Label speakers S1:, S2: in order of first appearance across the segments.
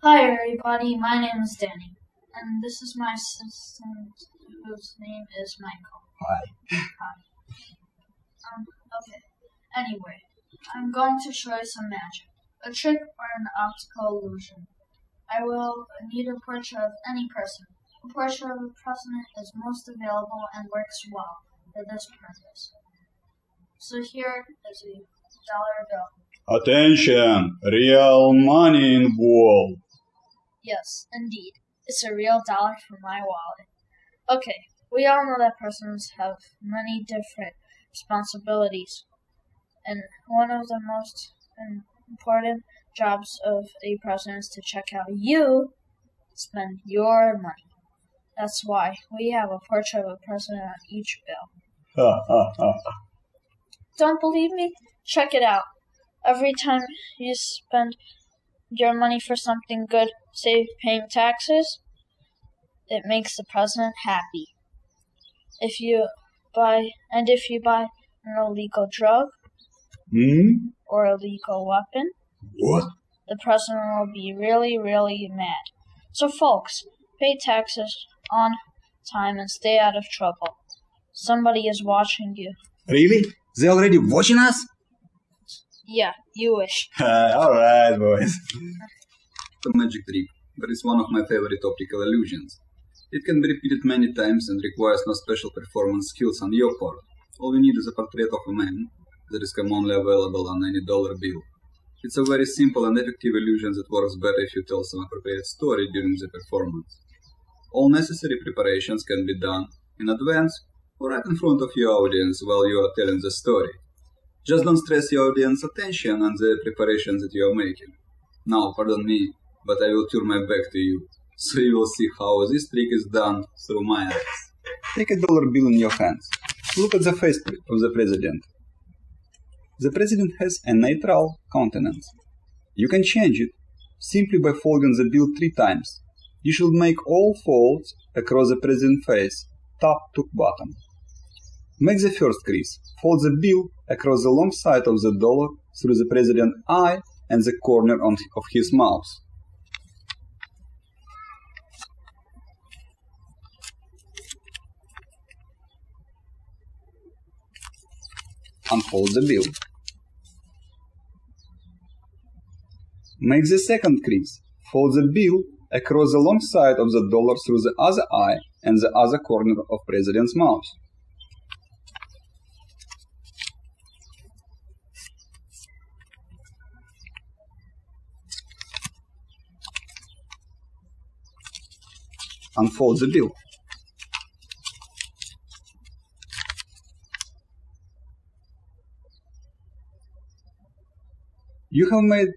S1: Hi, everybody. My name is Danny, and this is my assistant, whose name is Michael.
S2: Hi.
S1: Um, okay. Anyway, I'm going to show you some magic, a trick or an optical illusion. I will need a portrait of any person. A portrait of a president is most available and works well for this purpose. So here is a dollar bill.
S2: Attention! Real money involved.
S1: Yes, indeed. It's a real dollar from my wallet. Okay, we all know that presidents have many different responsibilities, and one of the most important jobs of a president is to check how you spend your money. That's why we have a portrait of a president on each bill. Don't believe me? Check it out. Every time you spend your money for something good, say paying taxes, it makes the president happy. If you buy and if you buy an illegal drug
S2: Hmm?
S1: or illegal weapon,
S2: What?
S1: the president will be really, really mad. So folks, pay taxes on time and stay out of trouble. Somebody is watching you.
S2: Really? They already watching us?
S1: Yeah, you wish.
S2: Alright, boys.
S3: The magic trick, that is one of my favorite optical illusions. It can be repeated many times and requires no special performance skills on your part. All you need is a portrait of a man that is commonly available on any dollar bill. It's a very simple and effective illusion that works better if you tell some appropriate story during the performance. All necessary preparations can be done in advance or right in front of your audience while you are telling the story. Just don't stress your audience attention on the preparations that you are making. Now, pardon me, but I will turn my back to you, so you will see how this trick is done through my eyes.
S2: Take a dollar bill in your hands. Look at the face of the president. The president has a neutral countenance. You can change it simply by folding the bill three times. You should make all folds across the president's face, top to bottom. Make the first crease. Fold the bill across the long side of the dollar through the president's eye and the corner of his mouth. Unfold the bill. Make the second crease. Fold the bill across the long side of the dollar through the other eye and the other corner of president's mouth. Unfold the bill. You have made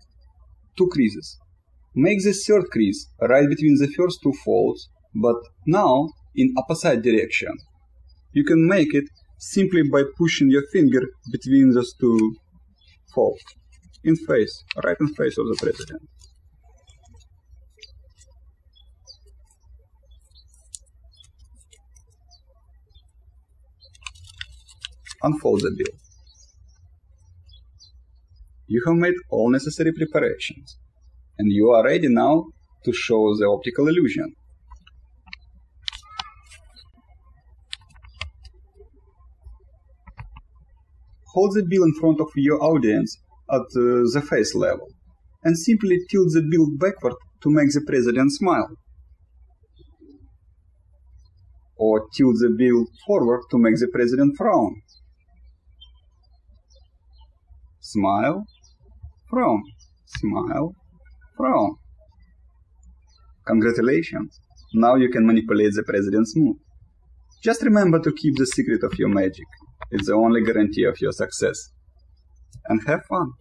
S2: two creases. Make the third crease right between the first two folds, but now in opposite direction. You can make it simply by pushing your finger between those two folds. In face, right in face of the president. Unfold the bill. You have made all necessary preparations, and you are ready now to show the optical illusion. Hold the bill in front of your audience at uh, the face level, and simply tilt the bill backward to make the president smile. Or tilt the bill forward to make the president frown. Smile, frown, smile, frown. Congratulations! Now you can manipulate the president's mood. Just remember to keep the secret of your magic. It's the only guarantee of your success. And have fun.